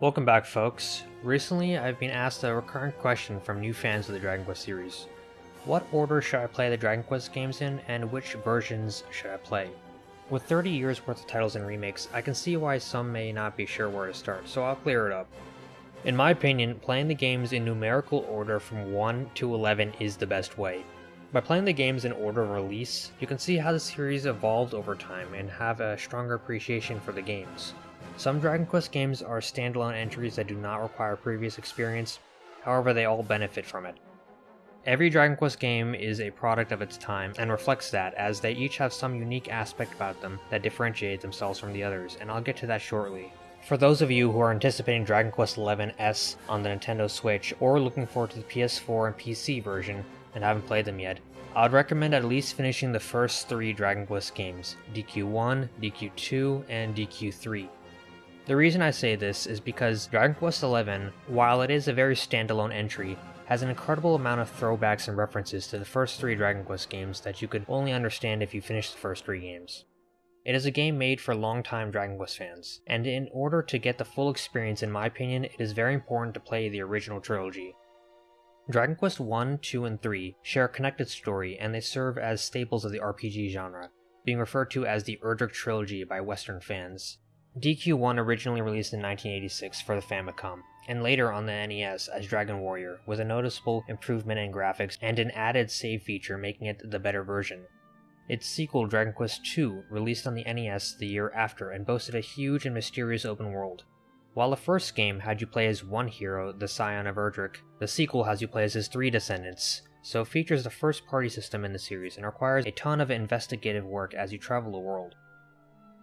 Welcome back, folks. Recently, I've been asked a recurrent question from new fans of the Dragon Quest series. What order should I play the Dragon Quest games in, and which versions should I play? With 30 years worth of titles and remakes, I can see why some may not be sure where to start, so I'll clear it up. In my opinion, playing the games in numerical order from 1 to 11 is the best way. By playing the games in order of release, you can see how the series evolved over time and have a stronger appreciation for the games. Some Dragon Quest games are standalone entries that do not require previous experience, however they all benefit from it. Every Dragon Quest game is a product of its time and reflects that, as they each have some unique aspect about them that differentiate themselves from the others, and I'll get to that shortly. For those of you who are anticipating Dragon Quest XI S on the Nintendo Switch or looking forward to the PS4 and PC version and haven't played them yet, I would recommend at least finishing the first three Dragon Quest games DQ1, DQ2, and DQ3. The reason I say this is because Dragon Quest XI, while it is a very standalone entry, has an incredible amount of throwbacks and references to the first three Dragon Quest games that you could only understand if you finished the first three games. It is a game made for longtime Dragon Quest fans, and in order to get the full experience in my opinion, it is very important to play the original trilogy. Dragon Quest 1, 2, and 3 share a connected story and they serve as staples of the RPG genre, being referred to as the Erdrick Trilogy by Western fans. DQ1 originally released in 1986 for the Famicom, and later on the NES as Dragon Warrior, with a noticeable improvement in graphics and an added save feature making it the better version. Its sequel, Dragon Quest II, released on the NES the year after and boasted a huge and mysterious open world. While the first game had you play as one hero, the Scion of Erdrick, the sequel has you play as his three descendants, so features the first party system in the series and requires a ton of investigative work as you travel the world.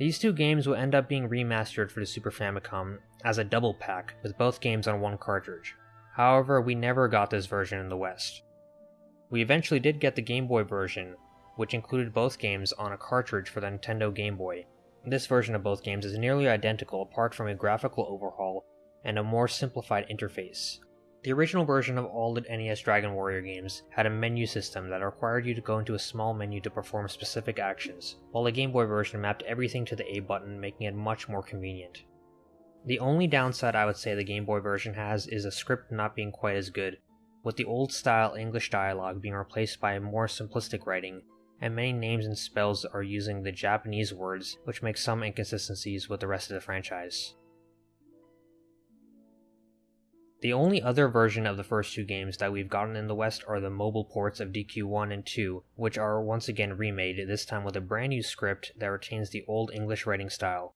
These two games will end up being remastered for the Super Famicom as a double pack with both games on one cartridge. However, we never got this version in the West. We eventually did get the Game Boy version, which included both games on a cartridge for the Nintendo Game Boy. This version of both games is nearly identical apart from a graphical overhaul and a more simplified interface. The original version of all the NES Dragon Warrior games had a menu system that required you to go into a small menu to perform specific actions, while the Game Boy version mapped everything to the A button, making it much more convenient. The only downside I would say the Game Boy version has is the script not being quite as good, with the old style English dialogue being replaced by a more simplistic writing, and many names and spells are using the Japanese words, which makes some inconsistencies with the rest of the franchise. The only other version of the first two games that we've gotten in the West are the mobile ports of DQ1 and 2, which are once again remade, this time with a brand new script that retains the old English writing style.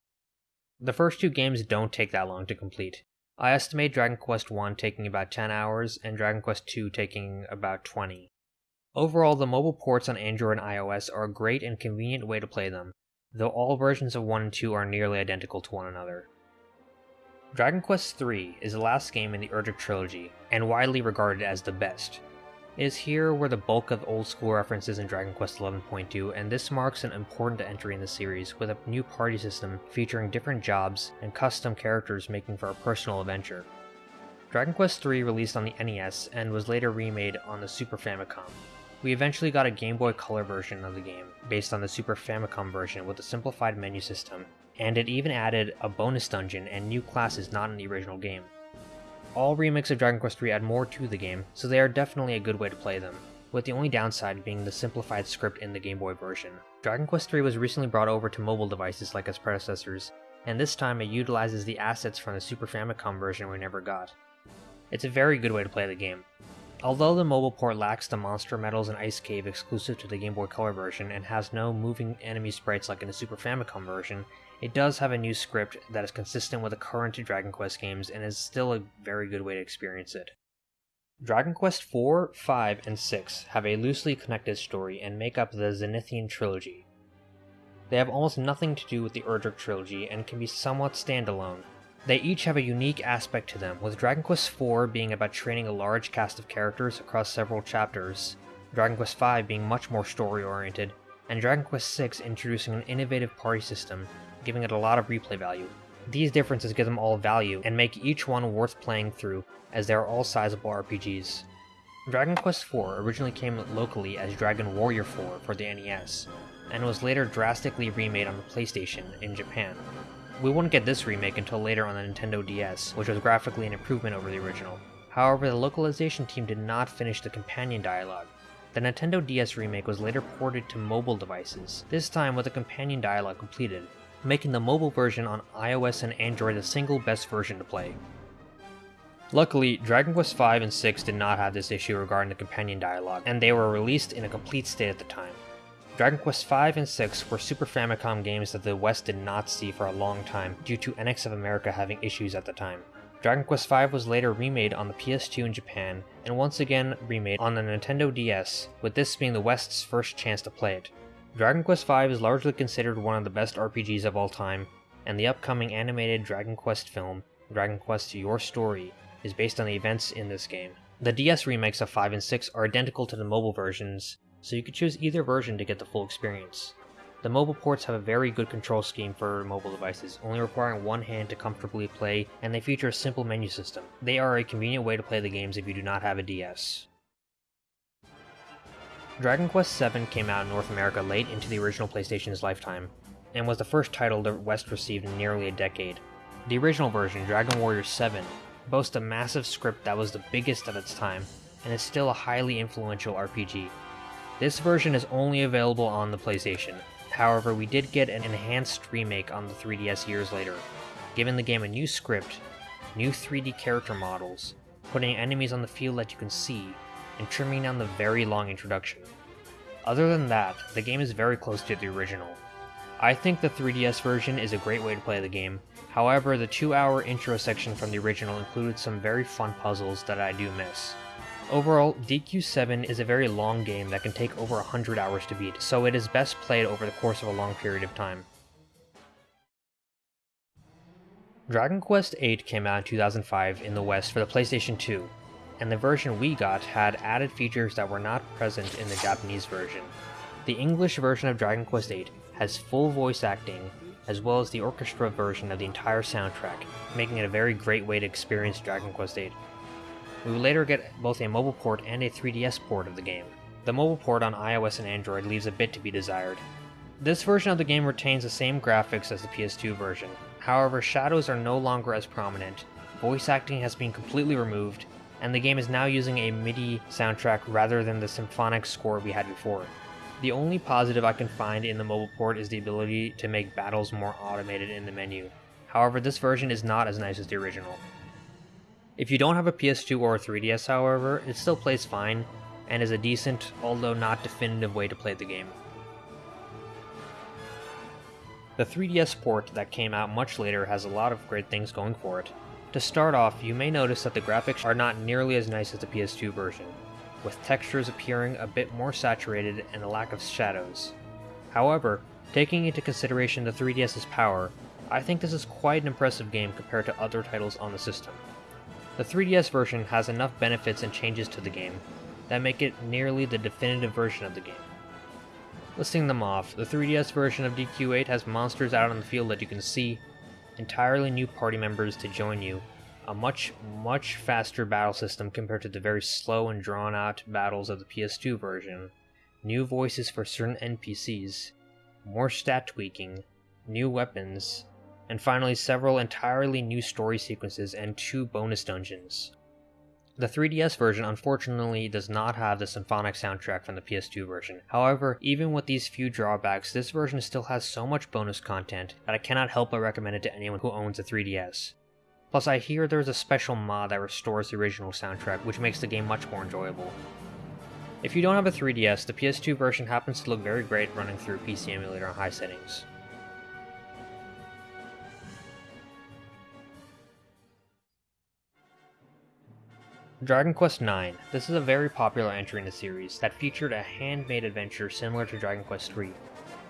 The first two games don't take that long to complete. I estimate Dragon Quest 1 taking about 10 hours and Dragon Quest 2 taking about 20. Overall, the mobile ports on Android and iOS are a great and convenient way to play them, though all versions of 1 and 2 are nearly identical to one another. Dragon Quest III is the last game in the Erdrick trilogy, and widely regarded as the best. It is here where the bulk of old school references in Dragon Quest 11.2, and this marks an important entry in the series with a new party system featuring different jobs and custom characters making for a personal adventure. Dragon Quest III released on the NES and was later remade on the Super Famicom. We eventually got a Game Boy Color version of the game, based on the Super Famicom version with a simplified menu system, and it even added a bonus dungeon and new classes not in the original game. All remakes of Dragon Quest III add more to the game, so they are definitely a good way to play them, with the only downside being the simplified script in the Game Boy version. Dragon Quest III was recently brought over to mobile devices like its predecessors, and this time it utilizes the assets from the Super Famicom version we never got. It's a very good way to play the game. Although the mobile port lacks the monster medals and ice cave exclusive to the Game Boy Color version and has no moving enemy sprites like in the Super Famicom version, it does have a new script that is consistent with the current Dragon Quest games and is still a very good way to experience it. Dragon Quest IV, V, and 6 have a loosely connected story and make up the Zenithian trilogy. They have almost nothing to do with the Erdrick trilogy and can be somewhat standalone. They each have a unique aspect to them, with Dragon Quest IV being about training a large cast of characters across several chapters, Dragon Quest V being much more story oriented, and Dragon Quest VI introducing an innovative party system giving it a lot of replay value. These differences give them all value and make each one worth playing through, as they are all sizable RPGs. Dragon Quest IV originally came locally as Dragon Warrior IV for the NES, and was later drastically remade on the PlayStation in Japan. We wouldn't get this remake until later on the Nintendo DS, which was graphically an improvement over the original. However, the localization team did not finish the companion dialogue. The Nintendo DS remake was later ported to mobile devices, this time with the companion dialogue completed, making the mobile version on iOS and Android the single best version to play. Luckily, Dragon Quest V and VI did not have this issue regarding the companion dialogue, and they were released in a complete state at the time. Dragon Quest V and VI were Super Famicom games that the West did not see for a long time due to Enix of America having issues at the time. Dragon Quest V was later remade on the PS2 in Japan, and once again remade on the Nintendo DS, with this being the West's first chance to play it. Dragon Quest V is largely considered one of the best RPGs of all time, and the upcoming animated Dragon Quest film, Dragon Quest Your Story, is based on the events in this game. The DS remakes of 5 and 6 are identical to the mobile versions, so you could choose either version to get the full experience. The mobile ports have a very good control scheme for mobile devices, only requiring one hand to comfortably play, and they feature a simple menu system. They are a convenient way to play the games if you do not have a DS. Dragon Quest VII came out in North America late into the original PlayStation's lifetime, and was the first title the West received in nearly a decade. The original version, Dragon Warrior VII, boasts a massive script that was the biggest of its time, and is still a highly influential RPG. This version is only available on the PlayStation, however we did get an enhanced remake on the 3DS years later, giving the game a new script, new 3D character models, putting enemies on the field that you can see, and trimming down the very long introduction. Other than that, the game is very close to the original. I think the 3DS version is a great way to play the game, However, the two hour intro section from the original included some very fun puzzles that I do miss. Overall, DQ7 is a very long game that can take over 100 hours to beat, so it is best played over the course of a long period of time. Dragon Quest VIII came out in 2005 in the West for the PlayStation 2, and the version we got had added features that were not present in the Japanese version. The English version of Dragon Quest VIII has full voice acting, as well as the orchestra version of the entire soundtrack, making it a very great way to experience Dragon Quest VIII. We would later get both a mobile port and a 3DS port of the game. The mobile port on iOS and Android leaves a bit to be desired. This version of the game retains the same graphics as the PS2 version, however shadows are no longer as prominent, voice acting has been completely removed, and the game is now using a MIDI soundtrack rather than the symphonic score we had before. The only positive I can find in the mobile port is the ability to make battles more automated in the menu. However, this version is not as nice as the original. If you don't have a PS2 or a 3DS, however, it still plays fine, and is a decent, although not definitive way to play the game. The 3DS port that came out much later has a lot of great things going for it. To start off, you may notice that the graphics are not nearly as nice as the PS2 version with textures appearing a bit more saturated and a lack of shadows. However, taking into consideration the 3DS's power, I think this is quite an impressive game compared to other titles on the system. The 3DS version has enough benefits and changes to the game that make it nearly the definitive version of the game. Listing them off, the 3DS version of DQ8 has monsters out on the field that you can see, entirely new party members to join you, a much, much faster battle system compared to the very slow and drawn out battles of the PS2 version, new voices for certain NPCs, more stat tweaking, new weapons, and finally several entirely new story sequences and two bonus dungeons. The 3DS version unfortunately does not have the symphonic soundtrack from the PS2 version. However, even with these few drawbacks, this version still has so much bonus content that I cannot help but recommend it to anyone who owns a 3DS. Plus, I hear there's a special mod that restores the original soundtrack, which makes the game much more enjoyable. If you don't have a 3DS, the PS2 version happens to look very great running through PC emulator on high settings. Dragon Quest IX. This is a very popular entry in the series that featured a handmade adventure similar to Dragon Quest III.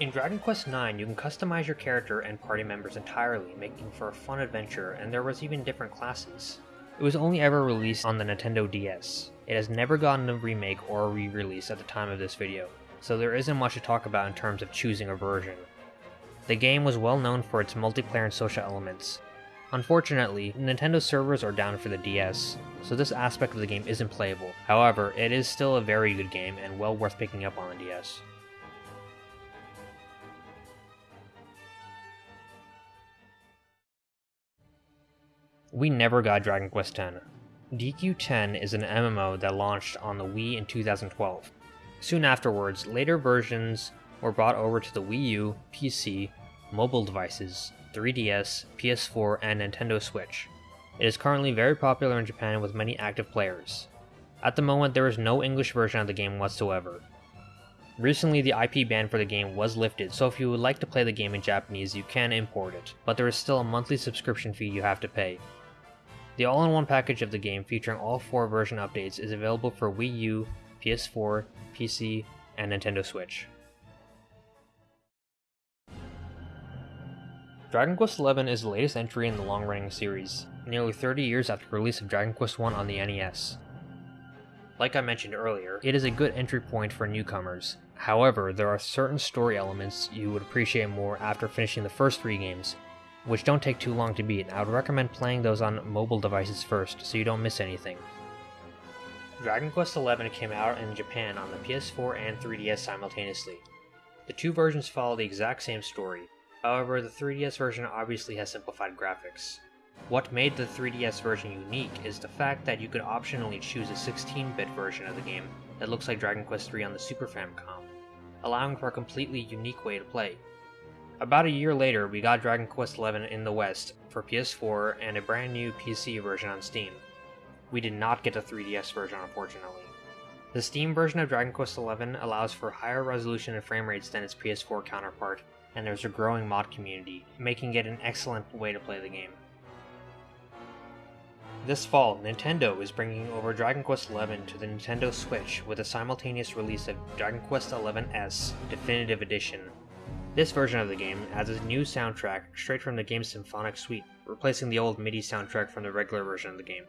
In Dragon Quest IX, you can customize your character and party members entirely, making for a fun adventure, and there was even different classes. It was only ever released on the Nintendo DS. It has never gotten a remake or a re-release at the time of this video, so there isn't much to talk about in terms of choosing a version. The game was well known for its multiplayer and social elements. Unfortunately, Nintendo servers are down for the DS, so this aspect of the game isn't playable. However, it is still a very good game and well worth picking up on the DS. We never got Dragon Quest X. DQ10 is an MMO that launched on the Wii in 2012. Soon afterwards, later versions were brought over to the Wii U, PC, mobile devices, 3DS, PS4, and Nintendo Switch. It is currently very popular in Japan with many active players. At the moment, there is no English version of the game whatsoever. Recently, the IP ban for the game was lifted, so if you would like to play the game in Japanese, you can import it, but there is still a monthly subscription fee you have to pay. The all-in-one package of the game featuring all four version updates is available for Wii U, PS4, PC, and Nintendo Switch. Dragon Quest XI is the latest entry in the long-running series, nearly 30 years after the release of Dragon Quest I on the NES. Like I mentioned earlier, it is a good entry point for newcomers. However, there are certain story elements you would appreciate more after finishing the first three games, which don't take too long to beat, I would recommend playing those on mobile devices first so you don't miss anything. Dragon Quest XI came out in Japan on the PS4 and 3DS simultaneously. The two versions follow the exact same story, However, the 3DS version obviously has simplified graphics. What made the 3DS version unique is the fact that you could optionally choose a 16-bit version of the game that looks like Dragon Quest III on the Super Famicom, allowing for a completely unique way to play. About a year later, we got Dragon Quest XI in the West for PS4 and a brand new PC version on Steam. We did not get a 3DS version, unfortunately. The Steam version of Dragon Quest XI allows for higher resolution and frame rates than its PS4 counterpart, and there's a growing mod community, making it an excellent way to play the game. This fall, Nintendo is bringing over Dragon Quest XI to the Nintendo Switch with a simultaneous release of Dragon Quest XI-S Definitive Edition. This version of the game adds a new soundtrack straight from the game's symphonic suite, replacing the old MIDI soundtrack from the regular version of the game.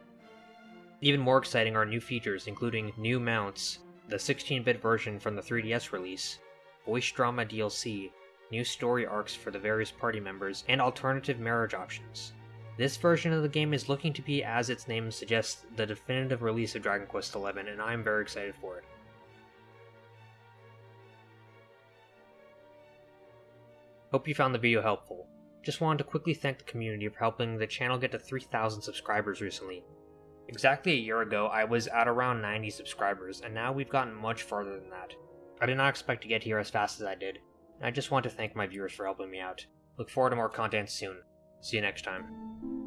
Even more exciting are new features including new mounts, the 16-bit version from the 3DS release, voice drama DLC, new story arcs for the various party members, and alternative marriage options. This version of the game is looking to be, as its name suggests, the definitive release of Dragon Quest XI, and I am very excited for it. Hope you found the video helpful. Just wanted to quickly thank the community for helping the channel get to 3,000 subscribers recently. Exactly a year ago, I was at around 90 subscribers, and now we've gotten much farther than that. I did not expect to get here as fast as I did, I just want to thank my viewers for helping me out. Look forward to more content soon. See you next time.